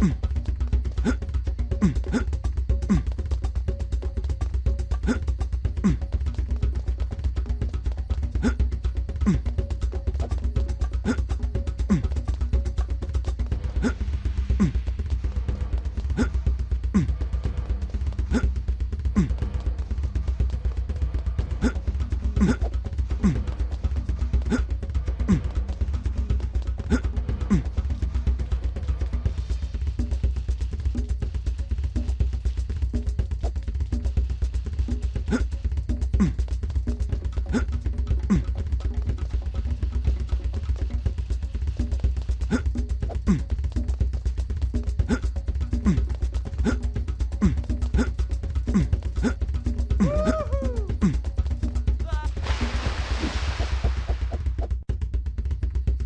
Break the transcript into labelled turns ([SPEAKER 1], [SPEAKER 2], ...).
[SPEAKER 1] 음. Mm-hmm.